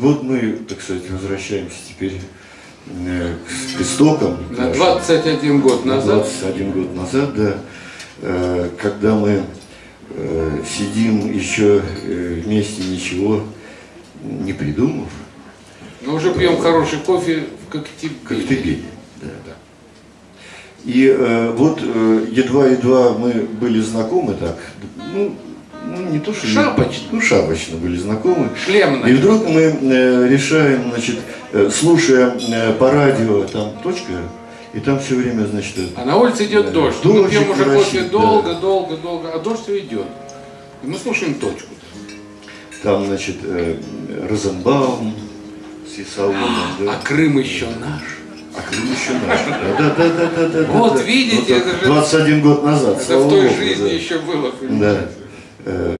вот мы, так сказать, возвращаемся теперь э, к истокам. На нашим. 21 год На назад 21 год назад, да, э, когда мы э, сидим еще вместе, ничего не придумав, но уже пьем хороший кофе в Коктебеле. Коктебель, да. И э, вот едва-едва мы были знакомы так, ну, ну не то что... Шапочно. Ну, шапочно были знакомы. Шлемно. И вдруг мы э, решаем, значит, э, слушая э, по радио, там точка, и там все время, значит, э, А на улице идет Да. дождь. Мы Дождик пьем уже кофе да. долго, долго, долго, а дождь все идет. И мы слушаем точку. там, значит, э, Розенбаум с Исаулом, да. А Крым еще наш. А Крым еще наш. Да, да, да, да, да. Вот да. видите, Вот это же- 21 год назад, Это в той Богу, жизни да. еще было. Да. Uh,